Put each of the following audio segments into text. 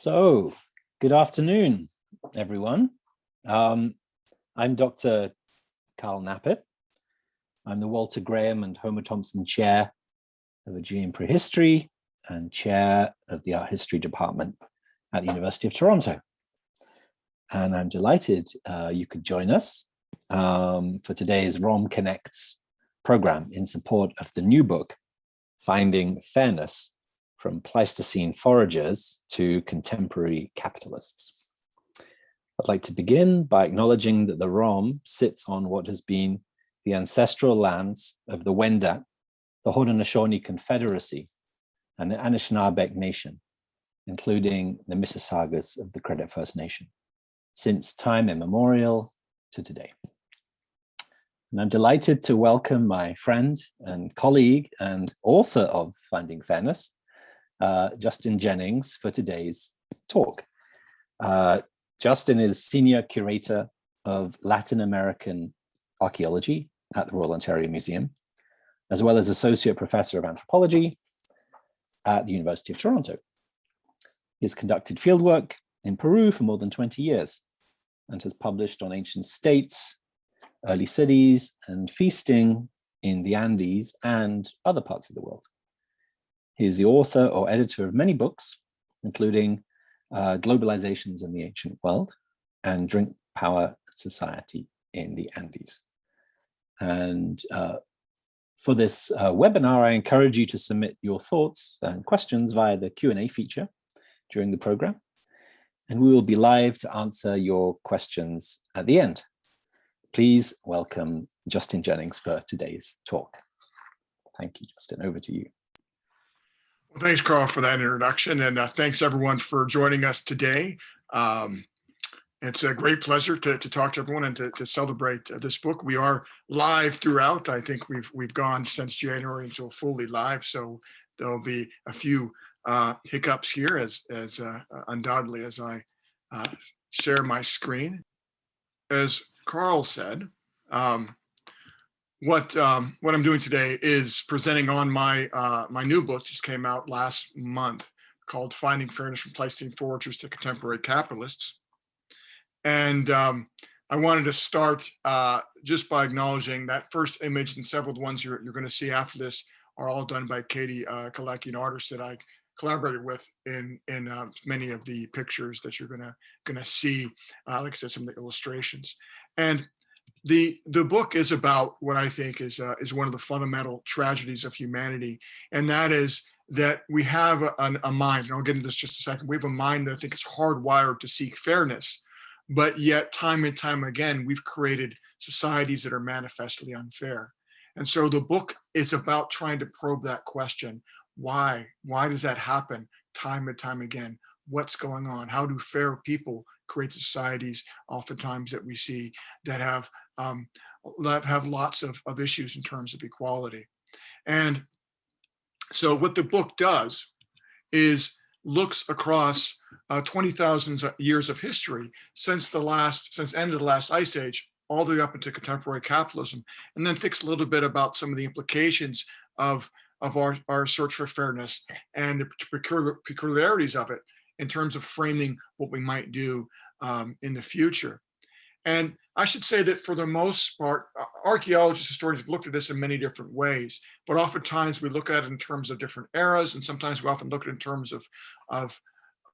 So, good afternoon, everyone. Um, I'm Dr. Carl Knappett. I'm the Walter Graham and Homer Thompson Chair of Aegean Prehistory and Chair of the Art History Department at the University of Toronto. And I'm delighted uh, you could join us um, for today's ROM Connects program in support of the new book, Finding Fairness, from Pleistocene foragers to contemporary capitalists. I'd like to begin by acknowledging that the ROM sits on what has been the ancestral lands of the Wendat, the Haudenosaunee Confederacy, and the Anishinaabeg Nation, including the Mississaugas of the Credit First Nation, since time immemorial to today. And I'm delighted to welcome my friend and colleague and author of Finding Fairness, uh, Justin Jennings for today's talk. Uh, Justin is Senior Curator of Latin American Archaeology at the Royal Ontario Museum, as well as Associate Professor of Anthropology at the University of Toronto. He has conducted fieldwork in Peru for more than 20 years and has published on ancient states, early cities, and feasting in the Andes and other parts of the world. He is the author or editor of many books, including uh, Globalizations in the Ancient World and Drink Power Society in the Andes. And uh, for this uh, webinar, I encourage you to submit your thoughts and questions via the Q&A feature during the program. And we will be live to answer your questions at the end. Please welcome Justin Jennings for today's talk. Thank you, Justin. Over to you. Well, thanks, Carl, for that introduction. And uh, thanks, everyone, for joining us today. Um, it's a great pleasure to, to talk to everyone and to, to celebrate uh, this book. We are live throughout. I think we've we've gone since January until fully live. So there'll be a few uh, hiccups here as, as uh, undoubtedly as I uh, share my screen. As Carl said, um, what um, what I'm doing today is presenting on my uh, my new book just came out last month called Finding Fairness from Pleistocene Foragers to Contemporary Capitalists. And um, I wanted to start uh, just by acknowledging that first image and several of the ones you're, you're going to see after this are all done by Katie uh, Kalecki, an artist that I collaborated with in in uh, many of the pictures that you're gonna gonna see. Uh, like I said, some of the illustrations. And the the book is about what I think is uh, is one of the fundamental tragedies of humanity, and that is that we have a, a, mind, and I'll get into this just a second. We have a mind that I think is hardwired to seek fairness, but yet time and time again, we've created societies that are manifestly unfair. And so the book is about trying to probe that question. Why? Why does that happen time and time again? What's going on? How do fair people create societies oftentimes that we see that have um, that have lots of, of issues in terms of equality. And so what the book does is looks across uh, 20,000 years of history since the last, since end of the last ice age, all the way up into contemporary capitalism, and then thinks a little bit about some of the implications of, of our, our search for fairness and the peculiarities of it in terms of framing what we might do um, in the future. And I should say that for the most part, archaeologists, historians have looked at this in many different ways, but oftentimes we look at it in terms of different eras, and sometimes we often look at it in terms of, of,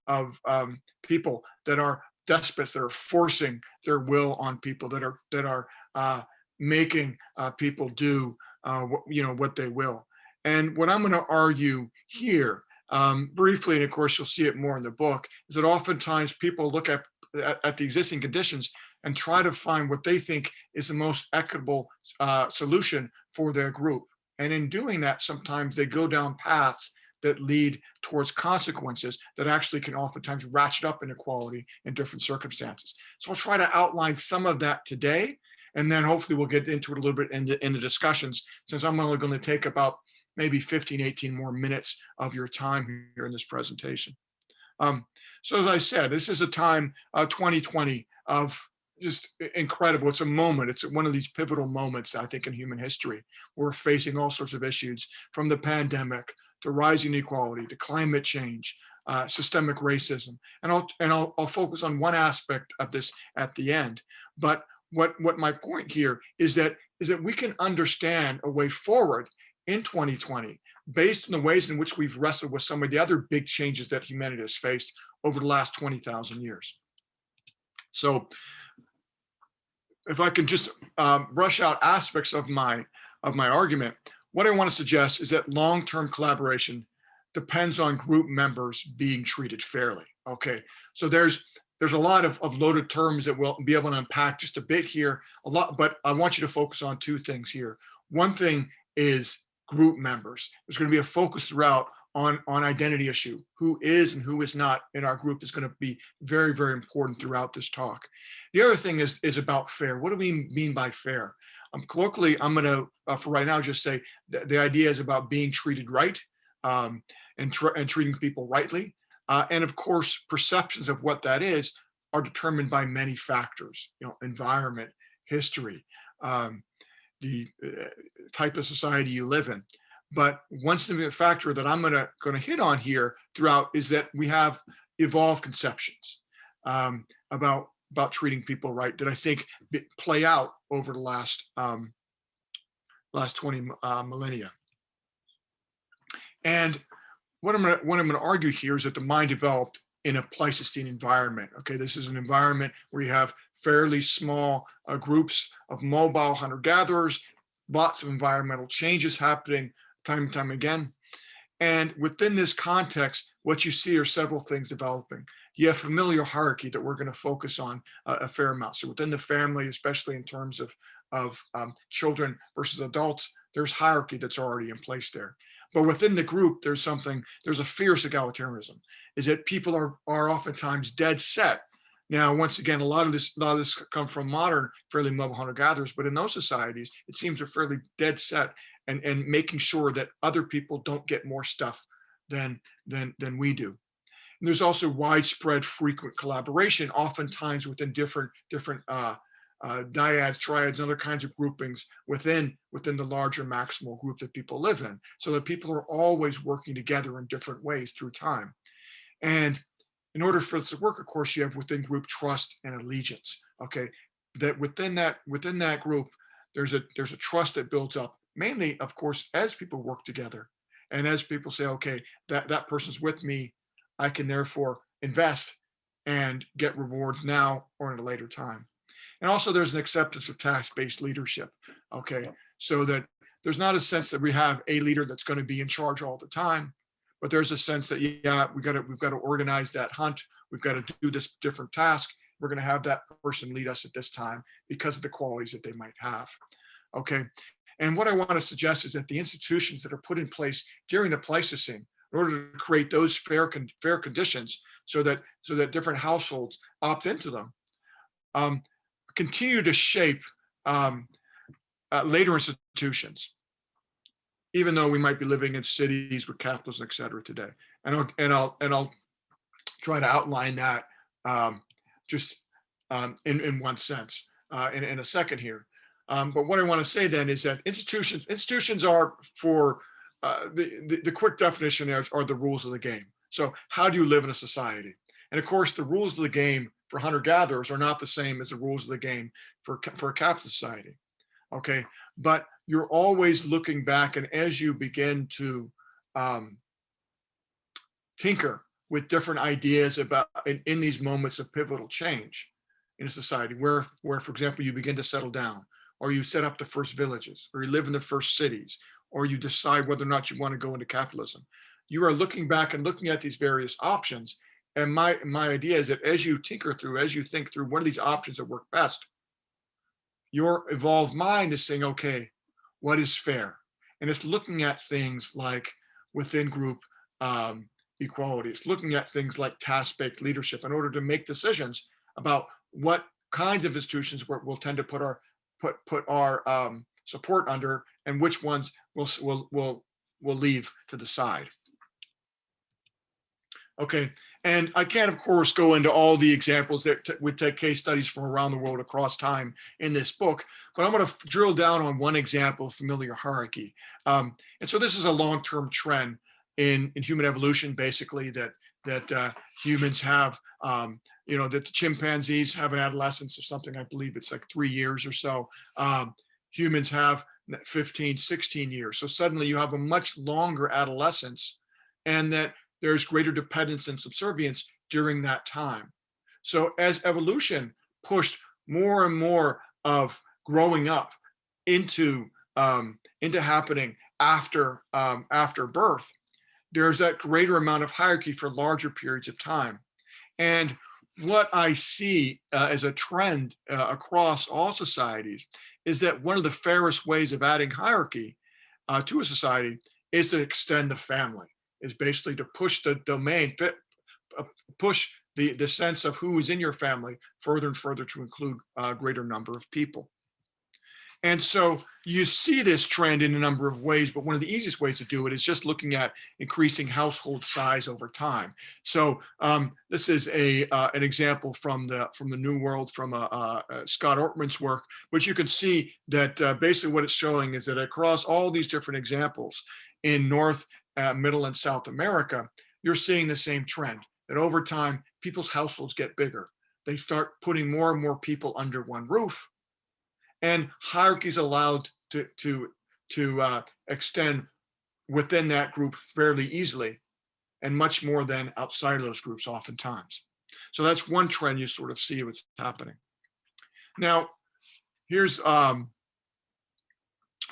of um, people that are despots, that are forcing their will on people, that are, that are uh, making uh, people do uh, what, you know, what they will. And what I'm going to argue here um, briefly, and of course you'll see it more in the book, is that oftentimes people look at, at, at the existing conditions and try to find what they think is the most equitable uh, solution for their group. And in doing that, sometimes they go down paths that lead towards consequences that actually can oftentimes ratchet up inequality in different circumstances. So I'll try to outline some of that today, and then hopefully we'll get into it a little bit in the, in the discussions, since I'm only going to take about maybe 15, 18 more minutes of your time here in this presentation. Um, so as I said, this is a time, uh, 2020, of just incredible. It's a moment. It's one of these pivotal moments, I think, in human history. We're facing all sorts of issues from the pandemic to rising inequality to climate change, uh, systemic racism. And I'll and I'll, I'll focus on one aspect of this at the end. But what what my point here is that is that we can understand a way forward in 2020 based on the ways in which we've wrestled with some of the other big changes that humanity has faced over the last 20,000 years. So if I can just um, brush out aspects of my of my argument, what I want to suggest is that long-term collaboration depends on group members being treated fairly. Okay, so there's there's a lot of, of loaded terms that we'll be able to unpack just a bit here, a lot, but I want you to focus on two things here. One thing is group members. There's going to be a focus throughout on, on identity issue. Who is and who is not in our group is going to be very, very important throughout this talk. The other thing is, is about fair. What do we mean by fair? Um, colloquially, I'm going to, uh, for right now, just say the, the idea is about being treated right um, and, tr and treating people rightly. Uh, and of course, perceptions of what that is are determined by many factors, you know, environment, history, um, the uh, type of society you live in. But one significant factor that I'm gonna, gonna hit on here throughout is that we have evolved conceptions um, about, about treating people right that I think play out over the last, um, last 20 uh, millennia. And what I'm gonna, what I'm gonna argue here is that the mind developed in a Pleistocene environment. Okay, this is an environment where you have fairly small uh, groups of mobile hunter-gatherers, lots of environmental changes happening time and time again. And within this context, what you see are several things developing. You have familial hierarchy that we're going to focus on uh, a fair amount. So within the family, especially in terms of, of um, children versus adults, there's hierarchy that's already in place there. But within the group, there's something, there's a fierce egalitarianism, is that people are, are oftentimes dead set. Now, once again, a lot of this, a lot of this come from modern, fairly mobile hunter gatherers, but in those societies, it seems they're fairly dead set and, and making sure that other people don't get more stuff than, than, than we do. And there's also widespread frequent collaboration, oftentimes within different, different uh, uh, dyads, triads, and other kinds of groupings within, within the larger maximal group that people live in. So that people are always working together in different ways through time. And in order for this to work, of course, you have within group trust and allegiance. Okay, that within that within that group, there's a there's a trust that builds up mainly, of course, as people work together and as people say, okay, that, that person's with me, I can therefore invest and get rewards now or in a later time. And also there's an acceptance of task-based leadership, okay? So that there's not a sense that we have a leader that's gonna be in charge all the time, but there's a sense that, yeah, we gotta, we've got to organize that hunt. We've got to do this different task. We're gonna have that person lead us at this time because of the qualities that they might have, okay? And what I want to suggest is that the institutions that are put in place during the Pleistocene, in order to create those fair con fair conditions, so that so that different households opt into them, um, continue to shape um, uh, later institutions, even though we might be living in cities with capitalism, et cetera, today. And I'll and I'll and I'll try to outline that um, just um, in in one sense uh, in, in a second here. Um, but what I want to say then is that institutions institutions are for uh, the, the, the quick definition are, are the rules of the game. So how do you live in a society? And of course, the rules of the game for hunter gatherers are not the same as the rules of the game for for a capitalist society. Okay, but you're always looking back, and as you begin to um, tinker with different ideas about in, in these moments of pivotal change in a society, where where for example you begin to settle down, or you set up the first villages, or you live in the first cities, or you decide whether or not you want to go into capitalism. You are looking back and looking at these various options. And my, my idea is that as you tinker through, as you think through what are these options that work best, your evolved mind is saying, okay, what is fair? And it's looking at things like within group um, equality. It's looking at things like task-based leadership in order to make decisions about what kinds of institutions we'll tend to put our put put our um, support under and which ones we'll, we'll, we'll, we'll leave to the side. Okay, and I can't, of course, go into all the examples that would take case studies from around the world across time in this book, but I'm going to drill down on one example of familial hierarchy. Um, and so this is a long-term trend in, in human evolution, basically, that that uh, humans have, um, you know, that the chimpanzees have an adolescence of something, I believe it's like three years or so. Um, humans have 15, 16 years. So suddenly you have a much longer adolescence and that there's greater dependence and subservience during that time. So as evolution pushed more and more of growing up into um, into happening after um, after birth, there's that greater amount of hierarchy for larger periods of time. And what I see uh, as a trend uh, across all societies is that one of the fairest ways of adding hierarchy uh, to a society is to extend the family, is basically to push the domain, fit, uh, push the, the sense of who is in your family further and further to include a greater number of people. And so you see this trend in a number of ways, but one of the easiest ways to do it is just looking at increasing household size over time. So um, this is a uh, an example from the from the New World from uh, uh, Scott Ortman's work, but you can see that uh, basically what it's showing is that across all these different examples in North, uh, Middle, and South America, you're seeing the same trend that over time people's households get bigger. They start putting more and more people under one roof and hierarchies allowed to to to uh, extend within that group fairly easily and much more than outside of those groups oftentimes. So that's one trend you sort of see what's happening. Now, here's um,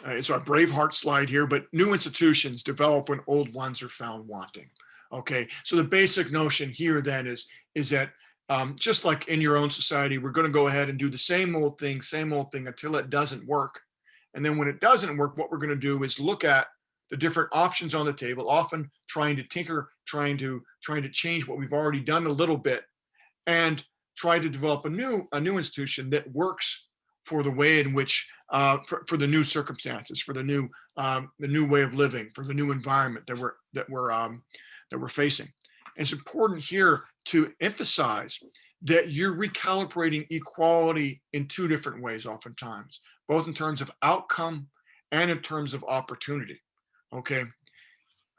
uh, it's our Braveheart slide here, but new institutions develop when old ones are found wanting. Okay, so the basic notion here then is, is that um, just like in your own society, we're going to go ahead and do the same old thing, same old thing until it doesn't work. And then when it doesn't work, what we're going to do is look at the different options on the table, often trying to tinker, trying to trying to change what we've already done a little bit, and try to develop a new a new institution that works for the way in which uh, for, for the new circumstances, for the new um, the new way of living, for the new environment that we're that we're um, that we're facing. And it's important here to emphasize that you're recalibrating equality in two different ways oftentimes, both in terms of outcome and in terms of opportunity, okay?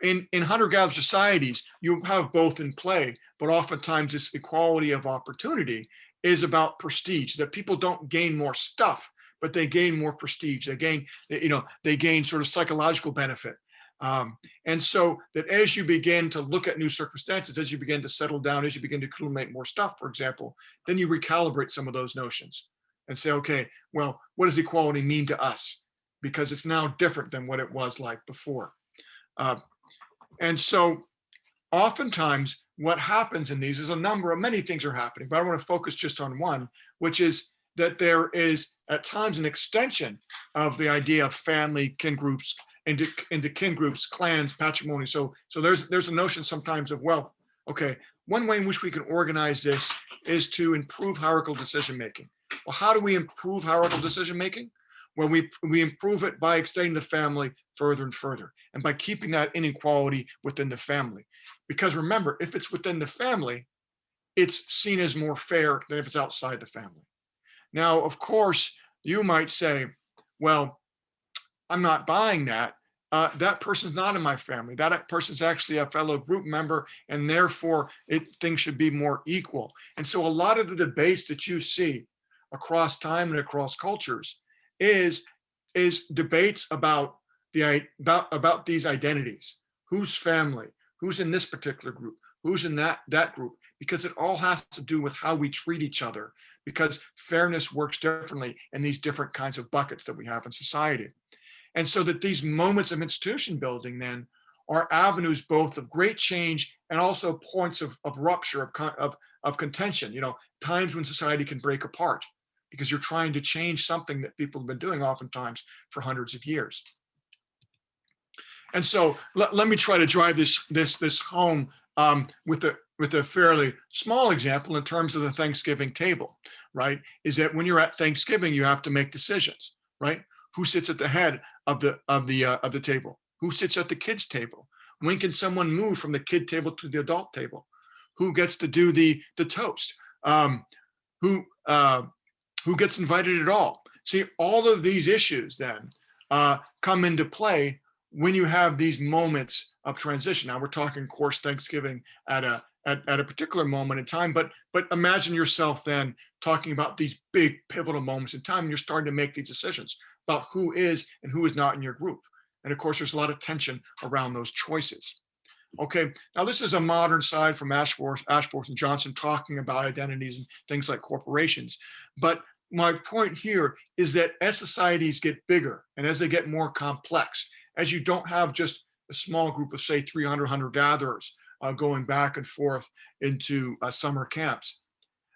In, in hunter-gatherer societies, you have both in play, but oftentimes this equality of opportunity is about prestige, that people don't gain more stuff, but they gain more prestige. They gain, you know, they gain sort of psychological benefit. Um, and so that as you begin to look at new circumstances, as you begin to settle down, as you begin to accumulate more stuff, for example, then you recalibrate some of those notions and say, okay, well, what does equality mean to us? Because it's now different than what it was like before. Uh, and so oftentimes what happens in these is a number of many things are happening, but I want to focus just on one, which is that there is at times an extension of the idea of family, kin groups, into into kin groups, clans, patrimony. So so there's there's a notion sometimes of well, okay, one way in which we can organize this is to improve hierarchical decision making. Well, how do we improve hierarchical decision making? Well, we we improve it by extending the family further and further, and by keeping that inequality within the family. Because remember, if it's within the family, it's seen as more fair than if it's outside the family. Now, of course, you might say, well, I'm not buying that. Uh, that person's not in my family. That person's actually a fellow group member, and therefore it things should be more equal. And so a lot of the debates that you see across time and across cultures is is debates about the about about these identities. Who's family? Who's in this particular group? Who's in that that group? Because it all has to do with how we treat each other. Because fairness works differently in these different kinds of buckets that we have in society. And so that these moments of institution building then are avenues both of great change and also points of, of rupture, of, of, of contention, you know, times when society can break apart because you're trying to change something that people have been doing oftentimes for hundreds of years. And so let, let me try to drive this this this home um, with a with a fairly small example in terms of the Thanksgiving table, right? Is that when you're at Thanksgiving, you have to make decisions, right? Who sits at the head of the of the uh, of the table? Who sits at the kids table? When can someone move from the kid table to the adult table? Who gets to do the the toast? Um, who uh, who gets invited at all? See, all of these issues then uh, come into play when you have these moments of transition. Now we're talking, of course, Thanksgiving at a at, at a particular moment in time, but but imagine yourself then talking about these big pivotal moments in time, and you're starting to make these decisions about who is and who is not in your group. And of course, there's a lot of tension around those choices. Okay, now this is a modern side from Ashforth and Johnson talking about identities and things like corporations. But my point here is that as societies get bigger and as they get more complex, as you don't have just a small group of say 300 hunter gatherers uh, going back and forth into uh, summer camps,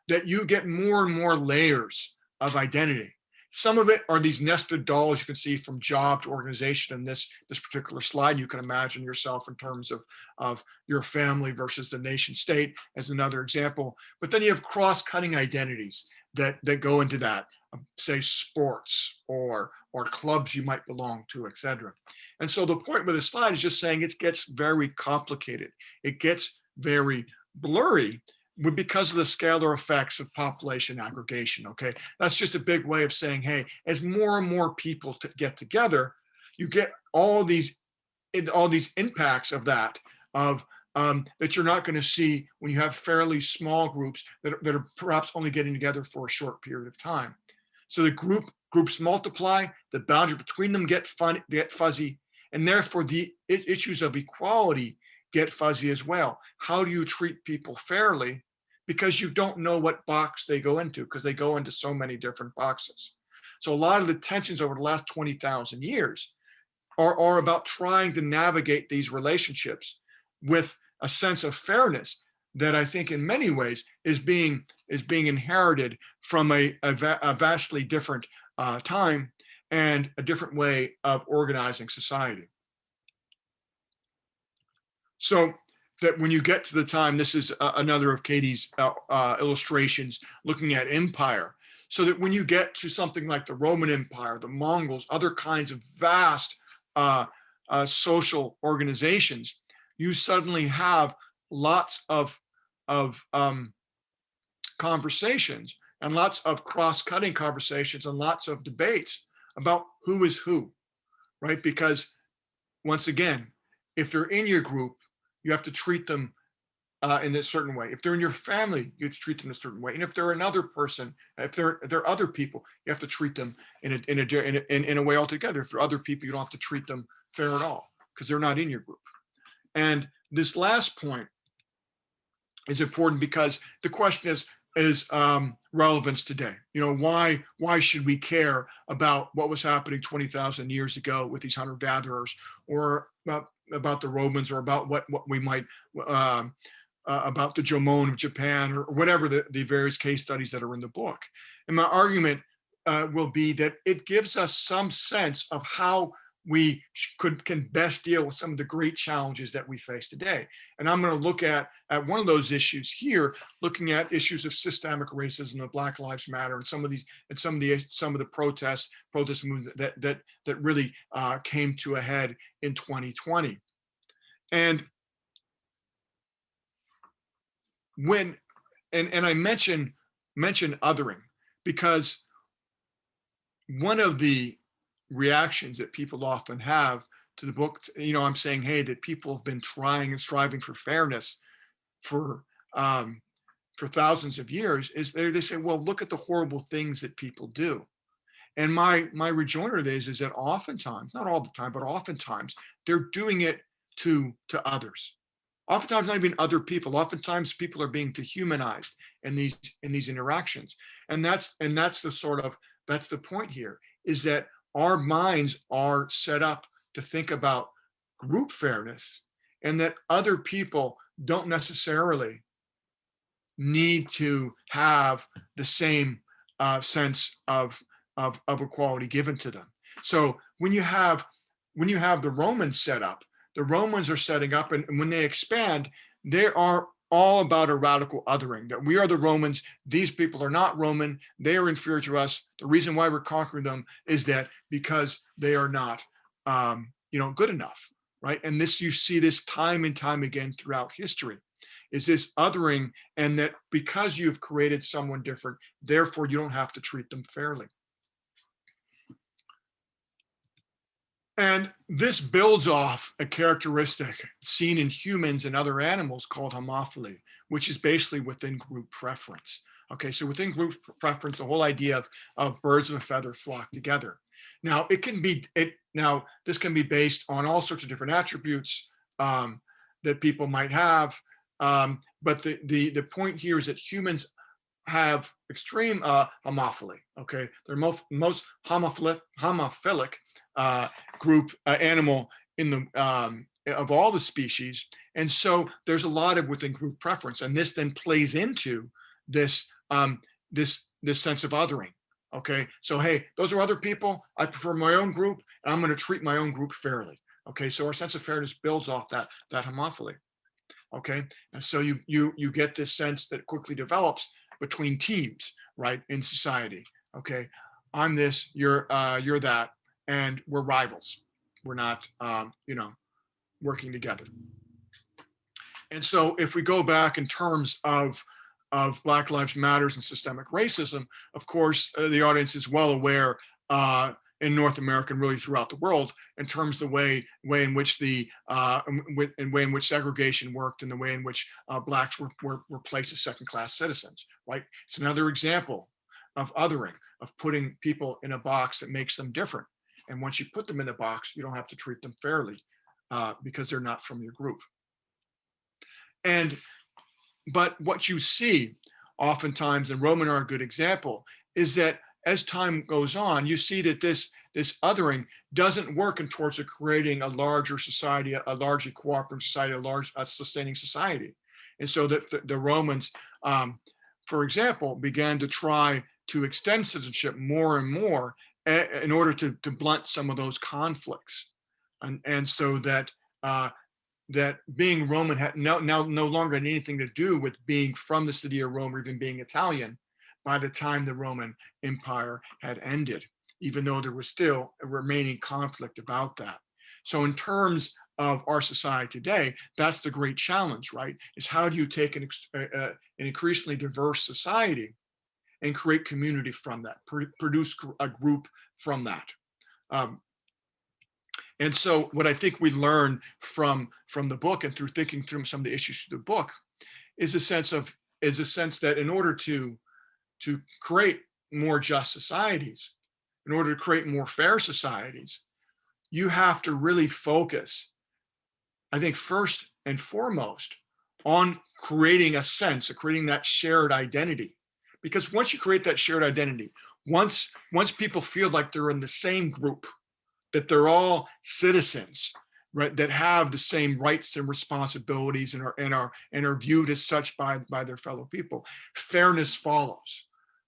that you get more and more layers of identity. Some of it are these nested dolls you can see from job to organization in this, this particular slide. You can imagine yourself in terms of, of your family versus the nation state as another example. But then you have cross-cutting identities that, that go into that, um, say sports or, or clubs you might belong to, etc. And so the point with this slide is just saying it gets very complicated. It gets very blurry because of the scalar effects of population aggregation, okay? That's just a big way of saying, hey, as more and more people to get together, you get all these all these impacts of that, of um, that you're not going to see when you have fairly small groups that are, that are perhaps only getting together for a short period of time. So the group groups multiply, the boundary between them get fun, get fuzzy, and therefore the issues of equality get fuzzy as well. How do you treat people fairly because you don't know what box they go into because they go into so many different boxes. So a lot of the tensions over the last 20,000 years are, are about trying to navigate these relationships with a sense of fairness that I think in many ways is being is being inherited from a, a, va a vastly different uh, time and a different way of organizing society. So that when you get to the time, this is uh, another of Katie's uh, uh, illustrations looking at empire, so that when you get to something like the Roman Empire, the Mongols, other kinds of vast uh, uh, social organizations, you suddenly have lots of, of um, conversations and lots of cross-cutting conversations and lots of debates about who is who, right? Because once again, if they're in your group, you have to treat them uh, in a certain way. If they're in your family, you have to treat them a certain way. And if they're another person, if they're if they're other people, you have to treat them in a in a in a, in, a way altogether. If they're other people, you don't have to treat them fair at all because they're not in your group. And this last point is important because the question is is um, relevance today. You know, why why should we care about what was happening 20,000 years ago with these hunter gatherers or about about the Romans or about what, what we might, um, uh, about the Jomon of Japan or whatever the, the various case studies that are in the book. And my argument uh, will be that it gives us some sense of how we could can best deal with some of the great challenges that we face today. And I'm going to look at at one of those issues here, looking at issues of systemic racism of Black Lives Matter and some of these and some of the some of the protests protest movements that that that really uh, came to a head in 2020. And when and and I mention mention othering because one of the reactions that people often have to the book, you know, I'm saying, hey, that people have been trying and striving for fairness for um, for thousands of years, is they, they say, well, look at the horrible things that people do. And my my rejoinder is is that oftentimes, not all the time, but oftentimes they're doing it to to others. Oftentimes not even other people. Oftentimes people are being dehumanized in these in these interactions. And that's and that's the sort of that's the point here is that our minds are set up to think about group fairness and that other people don't necessarily need to have the same uh, sense of, of, of equality given to them. So when you have when you have the Romans set up, the Romans are setting up and, and when they expand, they are all about a radical othering, that we are the Romans, these people are not Roman, they are inferior to us. The reason why we're conquering them is that because they are not, um, you know, good enough, right? And this, you see this time and time again throughout history, is this othering and that because you've created someone different, therefore you don't have to treat them fairly. And this builds off a characteristic seen in humans and other animals called homophily, which is basically within group preference. Okay, so within group preference, the whole idea of, of birds of a feather flock together. Now it can be, it now this can be based on all sorts of different attributes um, that people might have. Um, but the, the, the point here is that humans have extreme uh, homophily. Okay, they're most most homophilic homophilic uh, group uh, animal in the um, of all the species, and so there's a lot of within group preference, and this then plays into this um, this this sense of othering. Okay, so hey, those are other people. I prefer my own group, and I'm going to treat my own group fairly. Okay, so our sense of fairness builds off that that homophily. Okay, and so you you you get this sense that quickly develops between teams, right, in society. Okay, I'm this, you're uh, you're that, and we're rivals. We're not, um, you know, working together. And so if we go back in terms of of Black Lives Matters and systemic racism, of course, uh, the audience is well aware uh, in North America and really throughout the world in terms of the way way in which the uh, in way in which segregation worked and the way in which uh, blacks were, were, were placed as second class citizens, right? It's another example of othering, of putting people in a box that makes them different. And once you put them in a box, you don't have to treat them fairly uh, because they're not from your group. And, but what you see oftentimes, and Roman are a good example, is that as time goes on, you see that this, this othering doesn't work in towards creating a larger society, a largely cooperative society, a large a sustaining society. And so that the, the Romans, um, for example, began to try to extend citizenship more and more in order to, to blunt some of those conflicts. And, and so that uh, that being Roman had no, now no longer had anything to do with being from the city of Rome or even being Italian, by the time the Roman Empire had ended, even though there was still a remaining conflict about that. So in terms of our society today, that's the great challenge, right? Is how do you take an, uh, uh, an increasingly diverse society and create community from that, pr produce a group from that. Um, and so what I think we learn from, from the book and through thinking through some of the issues through the book is a sense of, is a sense that in order to to create more just societies, in order to create more fair societies, you have to really focus, I think first and foremost, on creating a sense of creating that shared identity. Because once you create that shared identity, once, once people feel like they're in the same group, that they're all citizens, right, that have the same rights and responsibilities and are, and are, and are viewed as such by, by their fellow people, fairness follows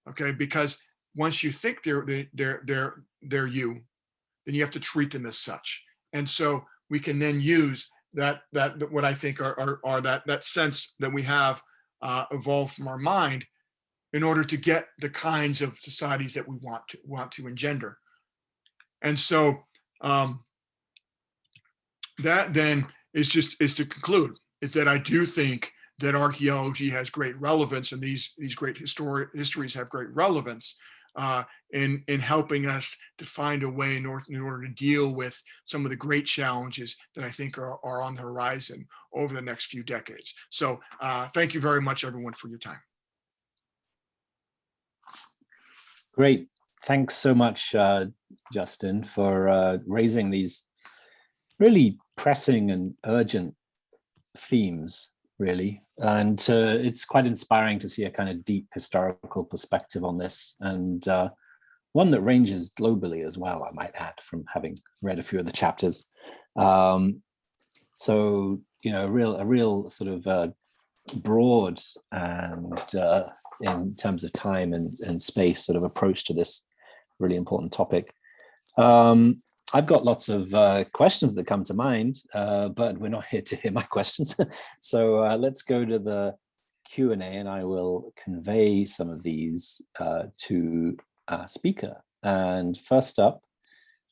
okay? Because once you think they're they're they're they're you, then you have to treat them as such. And so we can then use that that what I think are are, are that that sense that we have uh, evolved from our mind in order to get the kinds of societies that we want to want to engender. And so um, that then is just is to conclude is that I do think that archaeology has great relevance and these, these great histori histories have great relevance uh, in, in helping us to find a way in order, in order to deal with some of the great challenges that I think are, are on the horizon over the next few decades. So uh, thank you very much, everyone, for your time. Great. Thanks so much, uh, Justin, for uh, raising these really pressing and urgent themes really. And uh, it's quite inspiring to see a kind of deep historical perspective on this and uh, one that ranges globally as well, I might add, from having read a few of the chapters. Um, so, you know, a real, a real sort of uh, broad and uh, in terms of time and, and space sort of approach to this really important topic. Um, I've got lots of uh, questions that come to mind, uh, but we're not here to hear my questions. so uh, let's go to the Q&A and I will convey some of these uh, to our speaker. And first up,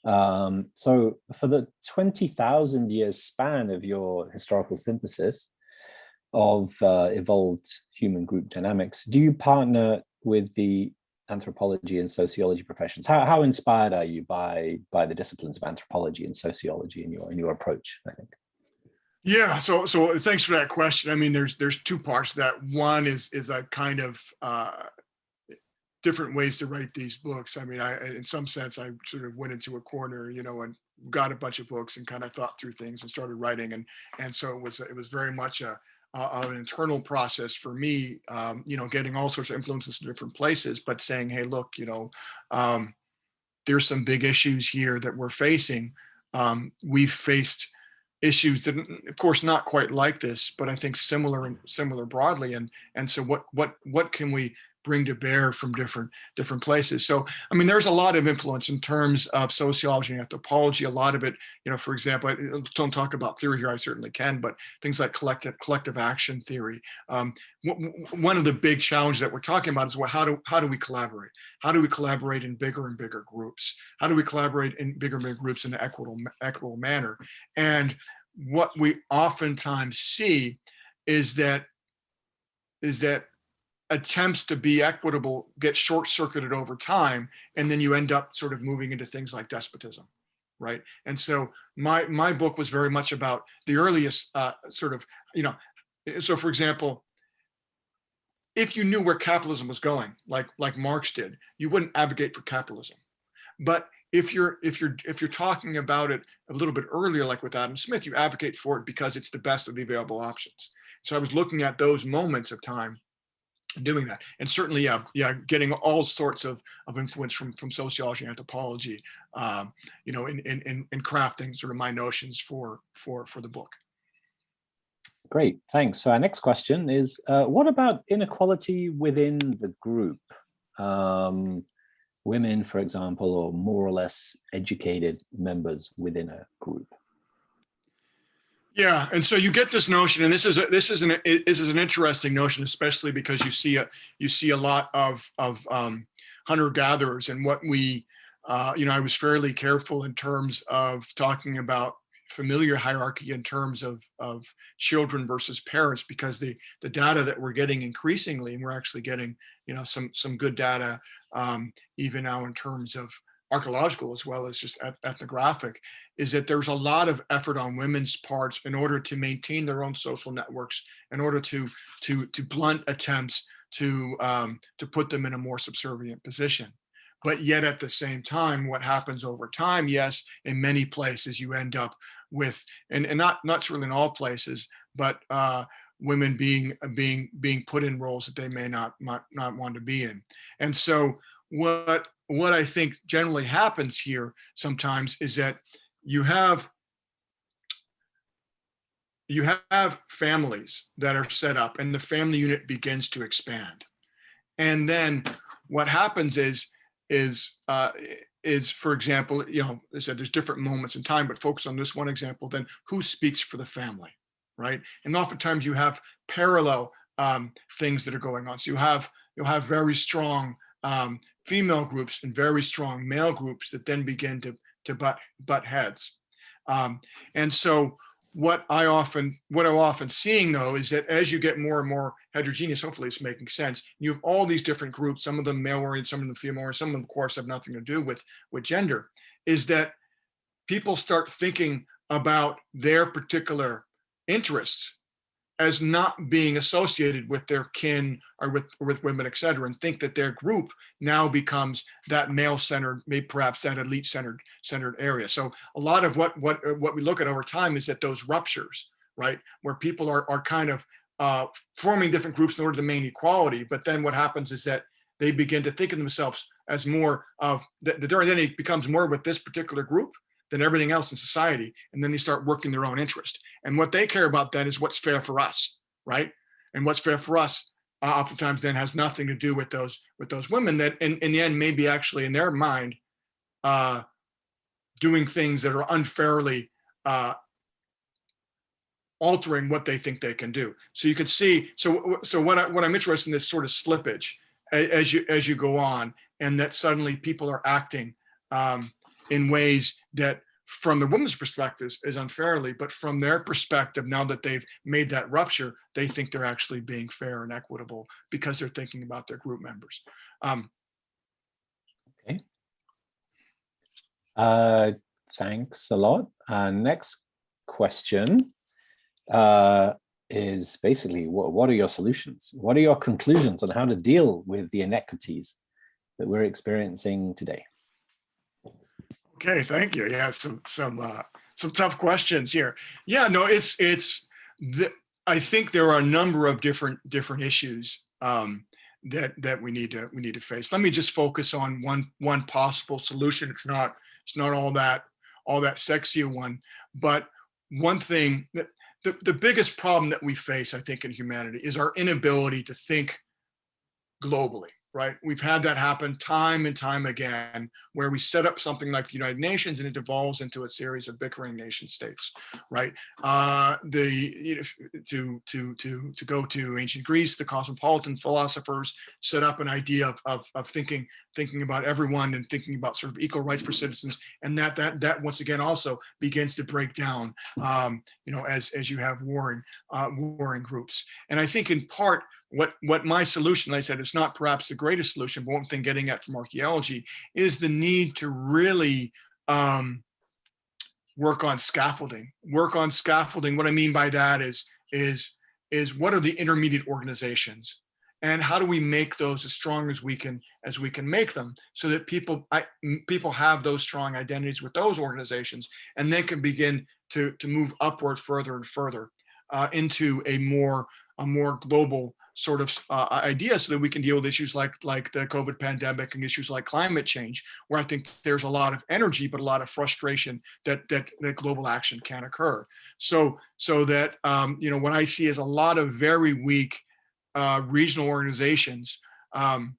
um, so for the 20,000 years span of your historical synthesis of uh, evolved human group dynamics, do you partner with the anthropology and sociology professions. How, how inspired are you by by the disciplines of anthropology and sociology in your in your approach, I think? Yeah, so so thanks for that question. I mean, there's there's two parts that. One is is a kind of uh, different ways to write these books. I mean, I in some sense I sort of went into a corner, you know, and got a bunch of books and kind of thought through things and started writing, and and so it was it was very much a uh, an internal process for me, um, you know, getting all sorts of influences in different places, but saying, hey, look, you know, um, there's some big issues here that we're facing. Um, we've faced issues that of course not quite like this but i think similar and similar broadly and and so what what what can we bring to bear from different different places. So, I mean, there's a lot of influence in terms of sociology and anthropology. A lot of it, you know, for example, I don't talk about theory here. I certainly can, but things like collective collective action theory. Um, one of the big challenges that we're talking about is well, how do how do we collaborate? How do we collaborate in bigger and bigger groups? How do we collaborate in bigger and bigger groups in an equitable equitable manner? And what we oftentimes see is that is that attempts to be equitable get short circuited over time and then you end up sort of moving into things like despotism right? And so my my book was very much about the earliest uh, sort of you know so for example if you knew where capitalism was going like like marx did you wouldn't advocate for capitalism. But if you're if you're if you're talking about it a little bit earlier like with adam smith you advocate for it because it's the best of the available options. So i was looking at those moments of time doing that. And certainly yeah yeah getting all sorts of of influence from from sociology and anthropology um you know in in in crafting sort of my notions for for for the book. Great thanks. So our next question is uh, what about inequality within the group? Um women for example or more or less educated members within a group yeah, and so you get this notion, and this is a, this is an this is an interesting notion, especially because you see a you see a lot of of um, hunter gatherers, and what we, uh, you know, I was fairly careful in terms of talking about familial hierarchy in terms of of children versus parents because the the data that we're getting increasingly, and we're actually getting you know some some good data um, even now in terms of archaeological as well as just ethnographic, is that there's a lot of effort on women's parts in order to maintain their own social networks, in order to to to blunt attempts to um, to put them in a more subservient position. But yet at the same time, what happens over time, yes, in many places you end up with, and, and not not certainly in all places, but uh, women being being being put in roles that they may not not, not want to be in. And so what what I think generally happens here sometimes is that you have you have families that are set up and the family unit begins to expand. And then what happens is, is, uh, is for example, you know, I said there's different moments in time, but focus on this one example, then who speaks for the family, right? And oftentimes you have parallel um, things that are going on. So you have, you'll have very strong um, female groups and very strong male groups that then begin to, to butt, butt heads. Um, and so what I often, what I'm often seeing though, is that as you get more and more heterogeneous, hopefully it's making sense, you have all these different groups, some of them male oriented, some of them female oriented, some of them of course have nothing to do with, with gender, is that people start thinking about their particular interests as not being associated with their kin or with or with women, et cetera, and think that their group now becomes that male-centered, maybe perhaps that elite-centered centered area. So a lot of what what uh, what we look at over time is that those ruptures, right, where people are are kind of uh, forming different groups in order to maintain equality, but then what happens is that they begin to think of themselves as more of the, the identity becomes more with this particular group than everything else in society. And then they start working their own interest. And what they care about then is what's fair for us, right? And what's fair for us uh, oftentimes then has nothing to do with those with those women that in, in the end may be actually in their mind uh, doing things that are unfairly uh, altering what they think they can do. So you can see, so so what, I, what I'm interested in this sort of slippage as you as you go on and that suddenly people are acting um, in ways that from the woman's perspective is unfairly, but from their perspective, now that they've made that rupture, they think they're actually being fair and equitable because they're thinking about their group members. Um, okay. Uh, thanks a lot. Uh, next question uh, is basically what, what are your solutions? What are your conclusions on how to deal with the inequities that we're experiencing today? Okay, thank you. Yeah, some some uh, some tough questions here. Yeah, no, it's it's the, I think there are a number of different different issues um, that that we need to we need to face. Let me just focus on one one possible solution. It's not it's not all that all that sexy one, but one thing that the, the biggest problem that we face, I think, in humanity is our inability to think globally right? We've had that happen time and time again, where we set up something like the United Nations and it devolves into a series of bickering nation states, right? Uh, the you know, to to to to go to ancient Greece, the cosmopolitan philosophers set up an idea of, of, of thinking thinking about everyone and thinking about sort of equal rights for citizens, and that that that once again also begins to break down, um, you know, as as you have warring uh, warring groups, and I think in part what what my solution i said it's not perhaps the greatest solution but one thing getting at from archaeology is the need to really um, work on scaffolding work on scaffolding. What i mean by that is is is what are the intermediate organizations and how do we make those as strong as we can as we can make them so that people I, people have those strong identities with those organizations and then can begin to to move upward further and further uh, into a more a more global sort of uh, idea so that we can deal with issues like like the COVID pandemic and issues like climate change, where I think there's a lot of energy, but a lot of frustration that that, that global action can occur. So so that um, you know what I see is a lot of very weak uh, regional organizations um,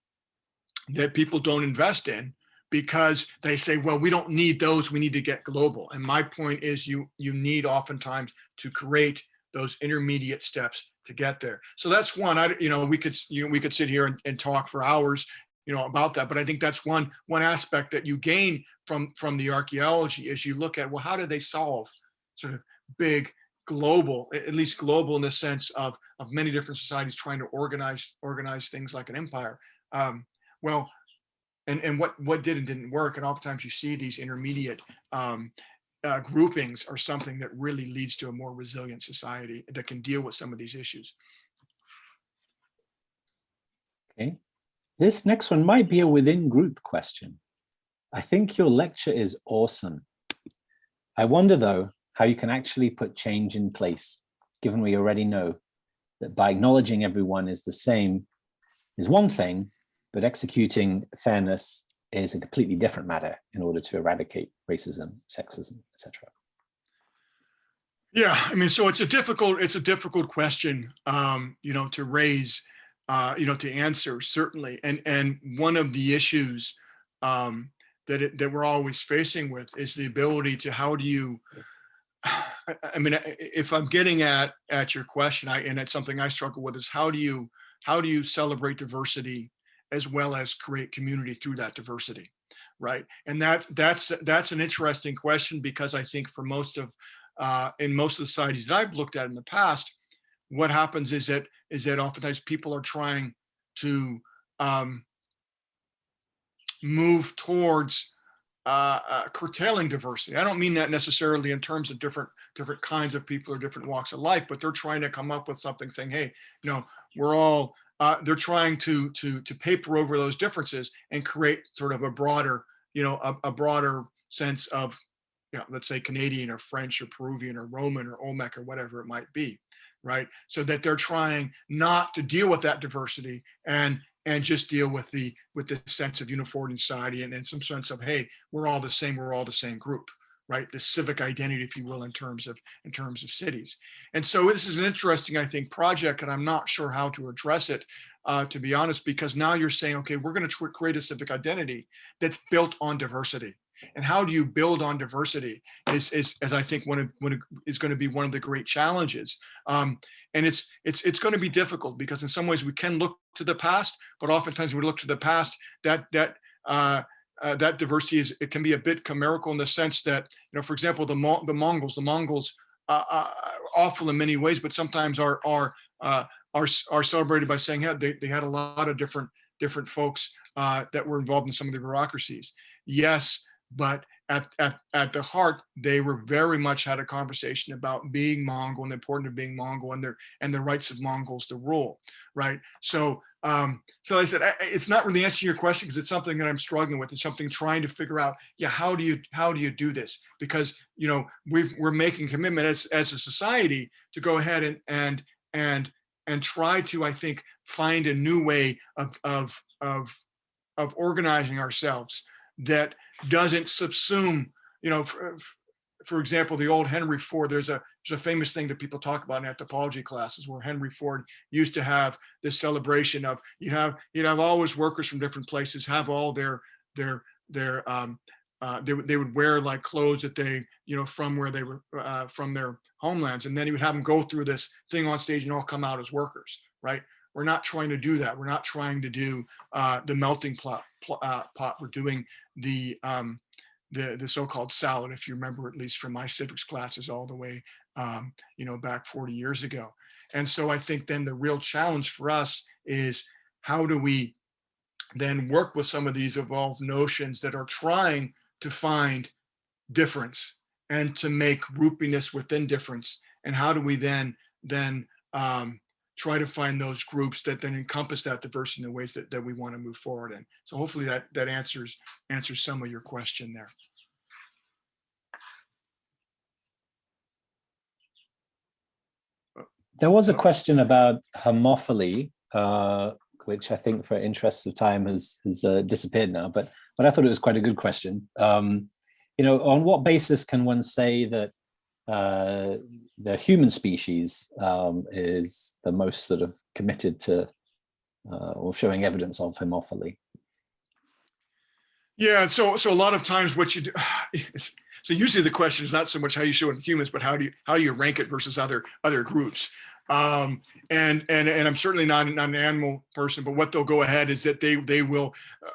that people don't invest in because they say, well, we don't need those, we need to get global. And my point is you you need oftentimes to create those intermediate steps to get there. So that's one, I, you know, we could, you know, we could sit here and, and talk for hours, you know, about that. But I think that's one, one aspect that you gain from, from the archaeology is you look at, well, how do they solve sort of big global, at least global in the sense of, of many different societies trying to organize, organize things like an empire. Um, well, and, and what, what did and didn't work. And oftentimes you see these intermediate um, uh, groupings are something that really leads to a more resilient society that can deal with some of these issues. Okay, this next one might be a within group question. I think your lecture is awesome. I wonder though, how you can actually put change in place, given we already know that by acknowledging everyone is the same is one thing, but executing fairness is a completely different matter in order to eradicate racism, sexism, etc. Yeah, I mean, so it's a difficult it's a difficult question, um, you know, to raise, uh, you know, to answer certainly. And and one of the issues um, that it, that we're always facing with is the ability to how do you I, I mean, if I'm getting at at your question, I and it's something I struggle with is how do you how do you celebrate diversity as well as create community through that diversity right and that that's that's an interesting question because i think for most of uh, in most of the societies that i've looked at in the past what happens is that is that oftentimes people are trying to um, move towards uh, uh, curtailing diversity. I don't mean that necessarily in terms of different different kinds of people or different walks of life, but they're trying to come up with something saying, hey, you know, we're all uh, they're trying to to to paper over those differences and create sort of a broader, you know, a, a broader sense of, you know, let's say Canadian or French or Peruvian or Roman or Olmec or whatever it might be, right? So that they're trying not to deal with that diversity and and just deal with the with the sense of uniformity society and then some sense of hey, we're all the same, we're all the same group right? The civic identity, if you will, in terms of in terms of cities. And so this is an interesting, I think, project, and I'm not sure how to address it, uh, to be honest, because now you're saying, okay, we're going to create a civic identity that's built on diversity. And how do you build on diversity is, is as I think one of, one is going to be one of the great challenges. Um, and it's it's it's going to be difficult because in some ways we can look to the past, but oftentimes we look to the past, that that uh, uh, that diversity is it can be a bit chimerical in the sense that you know for example the Mo the Mongols the Mongols uh, uh, awful in many ways but sometimes are are uh, are are celebrated by saying yeah, they, they had a lot of different different folks uh, that were involved in some of the bureaucracies yes but at, at, at the heart, they were very much had a conversation about being Mongol and the importance of being Mongol and their and the rights of Mongols to rule, right? So, um, so I said I, it's not really answering your question because it's something that I'm struggling with. It's something trying to figure out. Yeah, how do you how do you do this? Because you know we've we're making commitment as as a society to go ahead and and and and try to I think find a new way of of of of organizing ourselves that doesn't subsume, you know, for, example, the old Henry Ford, there's a, there's a famous thing that people talk about in anthropology classes where Henry Ford used to have this celebration of, you have, you'd have always workers from different places have all their, their, their, um, uh, they, they would wear like clothes that they, you know, from where they were, uh, from their homelands. And then he would have them go through this thing on stage and all come out as workers, right? We're not trying to do that. We're not trying to do uh, the melting pot, uh, pot. We're doing the um, the the so-called salad, if you remember, at least from my civics classes all the way, um, you know, back 40 years ago. And so I think then the real challenge for us is how do we then work with some of these evolved notions that are trying to find difference and to make groupiness within difference and how do we then then um, try to find those groups that then encompass that diversity in the ways that, that we want to move forward in. So hopefully that that answers answers some of your question there. There was a question about homophily, uh, which I think for interests of time has, has uh, disappeared now, but, but I thought it was quite a good question. Um, you know, on what basis can one say that uh, the human species um, is the most sort of committed to uh, or showing evidence of homophily. Yeah, so so a lot of times what you do, so usually the question is not so much how you show it in humans, but how do you how do you rank it versus other other groups? Um, and and and I'm certainly not, not an animal person, but what they'll go ahead is that they they will uh,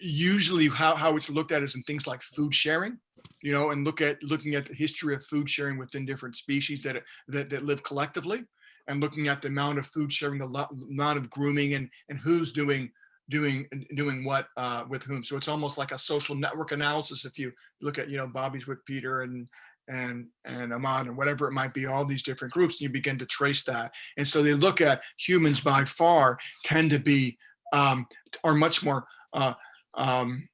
usually how how it's looked at is in things like food sharing you know, and look at looking at the history of food sharing within different species that that, that live collectively, and looking at the amount of food sharing, the amount of grooming, and and who's doing doing doing what uh, with whom. So it's almost like a social network analysis. If you look at you know Bobby's with Peter and and and Ahmad and whatever it might be, all these different groups, and you begin to trace that. And so they look at humans by far tend to be um, are much more uh, um,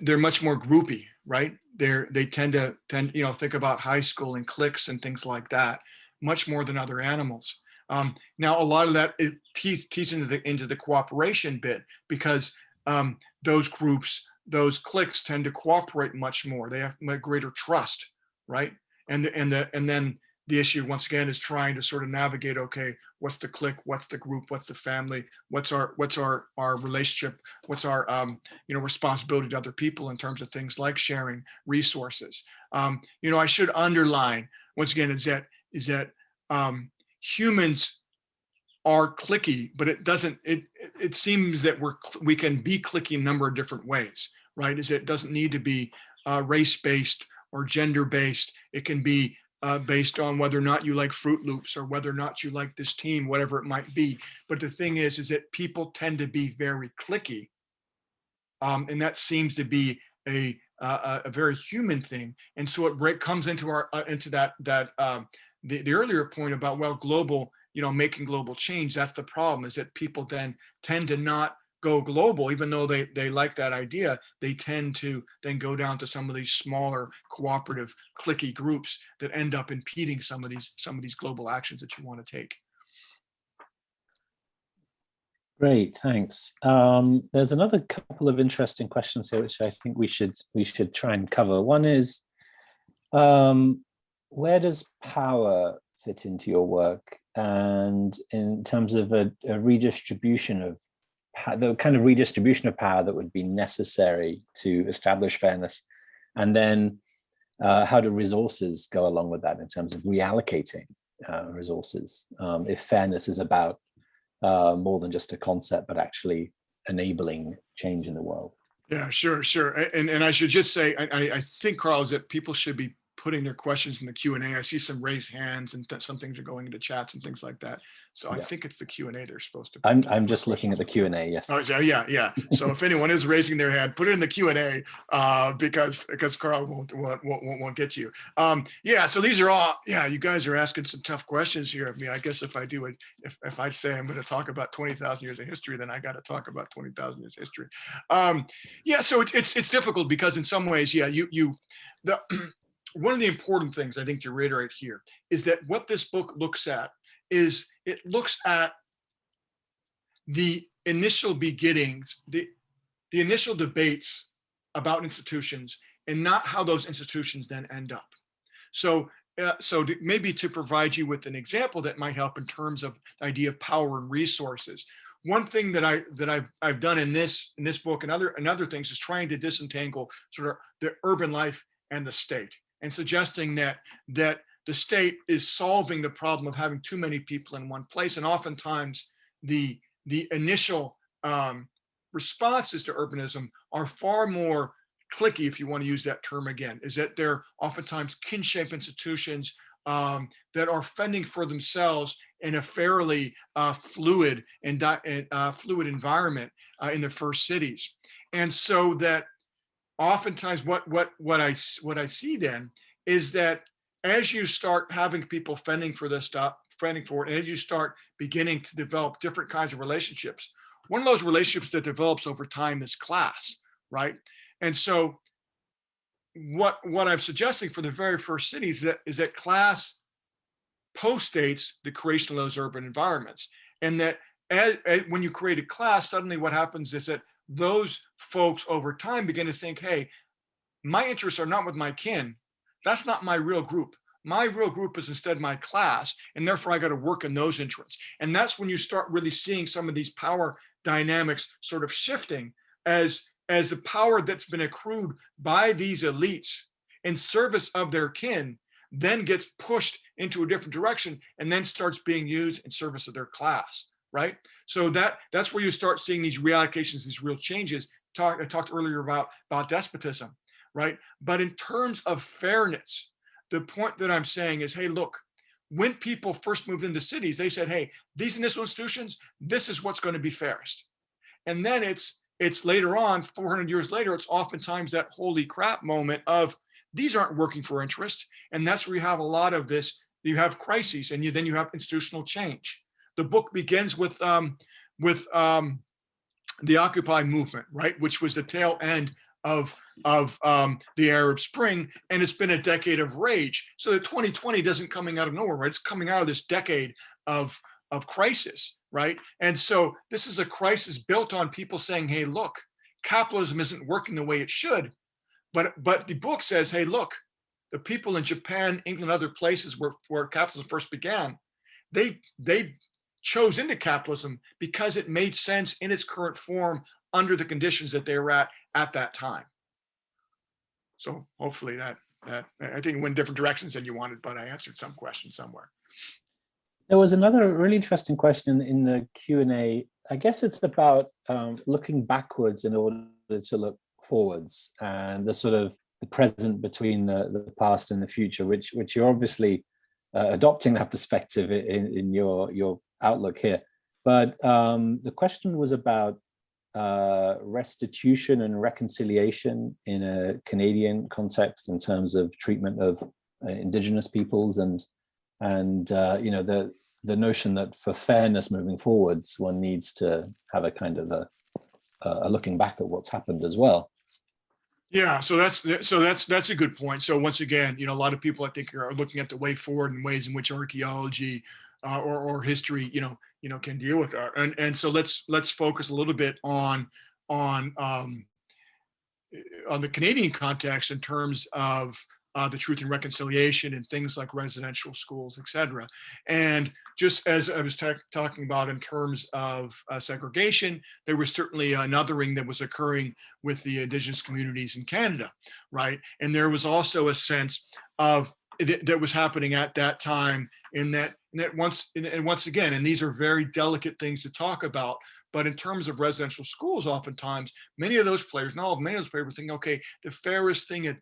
they're much more groupy right? They're, they tend to tend, you know, think about high school and cliques and things like that, much more than other animals. Um, now, a lot of that it tees, tees into the into the cooperation bit because um, those groups, those cliques tend to cooperate much more. They have greater trust, right? And and the and then the issue once again is trying to sort of navigate okay what's the clique what's the group what's the family what's our what's our our relationship what's our um you know responsibility to other people in terms of things like sharing resources. Um you know i should underline once again is that is that um humans are cliquey but it doesn't it it seems that we're we can be cliquey a number of different ways right? Is it doesn't need to be uh, race based or gender based it can be uh, based on whether or not you like Froot Loops or whether or not you like this team, whatever it might be. But the thing is, is that people tend to be very cliquey. Um, and that seems to be a, a, a very human thing. And so it comes into our uh, into that that um, the, the earlier point about well global, you know, making global change. That's the problem is that people then tend to not go global, even though they, they like that idea, they tend to then go down to some of these smaller cooperative cliquey groups that end up impeding some of these some of these global actions that you want to take. Great, thanks. Um, there's another couple of interesting questions here, which I think we should we should try and cover. One is, um, where does power fit into your work? And in terms of a, a redistribution of the kind of redistribution of power that would be necessary to establish fairness. And then uh, how do resources go along with that in terms of reallocating uh, resources? Um, if fairness is about uh, more than just a concept but actually enabling change in the world. Yeah sure sure. And and i should just say i i think carl is that people should be putting their questions in the Q and A. I see some raised hands and th- some things are going into chats and things like that. So I think it's the Q and A they're supposed to. I'm, I'm just looking at the. Q and A, yes. Oh, yeah, yeah, yeah. So if anyone is raising their hand, put it in the Q and A uh, because because Carl won't won't, won't won't won't get you. Um, yeah. So these are all. Yeah, you guys are asking some tough questions here of me. I guess if I do it, if if I say I'm going to talk about twenty thousand years of history, then I got to talk about twenty thousand years of history. Um, yeah. So it's it's it's difficult because in some ways, yeah, you you the one of the important things I think to reiterate here is that what this book looks at is it looks at the initial beginnings, the, the initial debates about institutions and not how those institutions then end up. So, uh, so maybe to provide you with an example that might help in terms of the idea of power and resources. One thing that I that I've I've done in this in this book and other and other things is trying to disentangle sort of the urban life and the state and suggesting that that the state is solving the problem of having too many people in one place. And oftentimes the the initial um, responses to urbanism are far more cliquey, if you want to use that term again, is that they're oftentimes kinship institutions um, that are fending for themselves in a fairly uh, fluid and uh, fluid environment uh, in the first cities, and so that oftentimes what what what I what I see then is that as you start having people fending for this stuff, fending for it, and as you start beginning to develop different kinds of relationships. One of those relationships that develops over time is class, right? And so what what I'm suggesting for the very first cities that is that class postdates the creation of those urban environments. And that as, as- when you create a class, suddenly what happens is that those folks over time begin to think, hey, my interests are not with my kin. That's not my real group. My real group is instead my class and therefore i got to work in those interests. And that's when you start really seeing some of these power dynamics sort of shifting as as the power that's been accrued by these elites in service of their kin then gets pushed into a different direction and then starts being used in service of their class right so that that's where you start seeing these reallocations these real changes talk i talked earlier about about despotism right but in terms of fairness the point that I'm saying is, hey, look, when people first moved into cities, they said, hey, these initial institutions, this is what's going to be fairest. And then it's it's later on, 400 years later, it's oftentimes that holy crap moment of these aren't working for interest. And that's where you have a lot of this, you have crises and you then you have institutional change. The book begins with um, with um, the Occupy movement, right, which was the tail end of of um, the Arab Spring, and it's been a decade of rage. So the 2020 doesn't coming out of nowhere, right? It's coming out of this decade of of crisis, right? And so this is a crisis built on people saying, "Hey, look, capitalism isn't working the way it should," but but the book says, "Hey, look, the people in Japan, England, other places where where capitalism first began, they they chose into capitalism because it made sense in its current form under the conditions that they were at at that time." So hopefully that, that, I think went different directions than you wanted, but I answered some question somewhere. There was another really interesting question in the Q and A. I guess it's about um, looking backwards in order to look forwards and the sort of the present between the, the past and the future, which which you're obviously uh, adopting that perspective in, in your your outlook here. But um, the question was about uh, restitution and reconciliation in a Canadian context in terms of treatment of uh, Indigenous peoples and and uh, you know the the notion that for fairness moving forwards, one needs to have a kind of a, a looking back at what's happened as well. Yeah, so that's so that's that's a good point. So once again, you know, a lot of people I think are looking at the way forward and ways in which archaeology uh, or or history, you know, you know, can deal with that. And and so let's let's focus a little bit on on um, on the Canadian context in terms of uh, the truth and reconciliation and things like residential schools, et cetera. And just as I was talking about in terms of uh, segregation, there was certainly anothering that was occurring with the indigenous communities in Canada, right? And there was also a sense of that, that was happening at that time in that, in that once, and once again, and these are very delicate things to talk about, but in terms of residential schools, oftentimes, many of those players, not all, of many of those players thinking, okay, the fairest thing at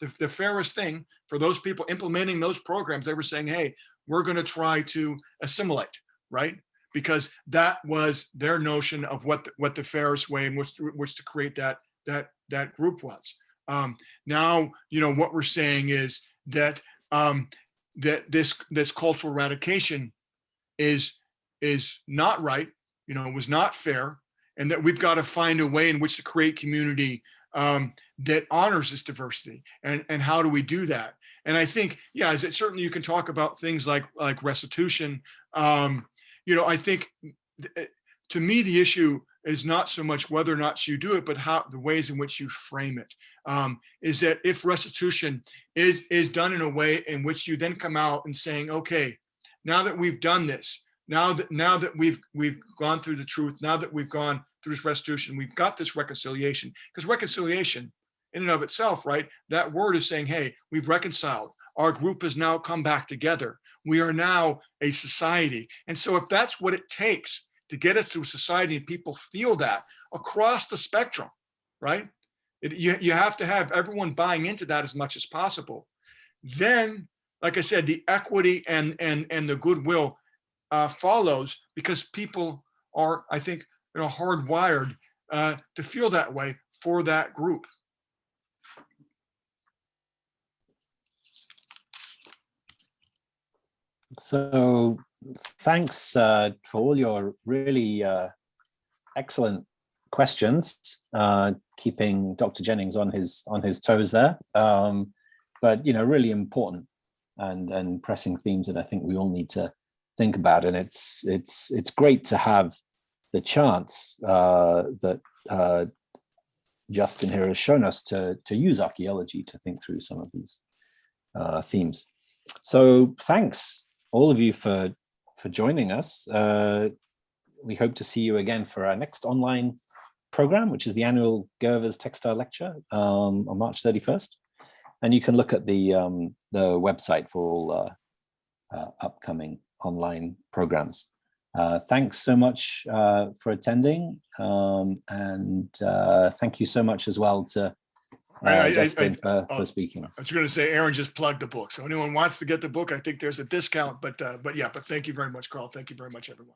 the, the fairest thing for those people implementing those programs, they were saying, hey, we're going to try to assimilate, right? Because that was their notion of what, the- what the fairest way in which, to- which to create that, that, that group was. Um, now, you know, what we're saying is that, um, that this, this cultural eradication is, is not right, you know, was not fair, and that we've got to find a way in which to create community um, that honors this diversity. And, and how do we do that? And I think, yeah, is it certainly you can talk about things like, like restitution. Um, you know, I think th- eh, to me, the issue is not so much whether or not you do it, but how the ways in which you frame it. Um, is that if restitution is, is done in a way in which you then come out and saying, okay, now that we've done this, now that now that we've we've gone through the truth, now that we've gone through this restitution, we've got this reconciliation. Because reconciliation in and of itself, right? That word is saying, hey, we've reconciled. Our group has now come back together. We are now a society. And so if that's what it takes to get us through society and people feel that across the spectrum, right? It, you, you have to have everyone buying into that as much as possible. Then, like I said, the equity and and and the goodwill uh, follows because people are, I think, you know, hardwired uh, to feel that way for that group. So thanks uh, for all your really uh, excellent questions, uh, keeping Dr. Jennings on his on his toes there. Um, but you know, really important and and pressing themes that I think we all need to think about. And it's it's it's great to have the chance uh, that uh, Justin here has shown us to to use archaeology to think through some of these uh, themes. So thanks all of you for for joining us. Uh, we hope to see you again for our next online program, which is the annual Gervers Textile Lecture um, on March 31st. And you can look at the um, the website for all uh, uh, upcoming online programs. Uh, thanks so much uh, for attending, um, and uh, thank you so much as well to I- I- uh, I- I- for, for speaking. I was going to say, Aaron just plugged the book. So anyone wants to get the book, I think there's a discount. But uh, but yeah, but thank you very much, Carl. Thank you very much, everyone.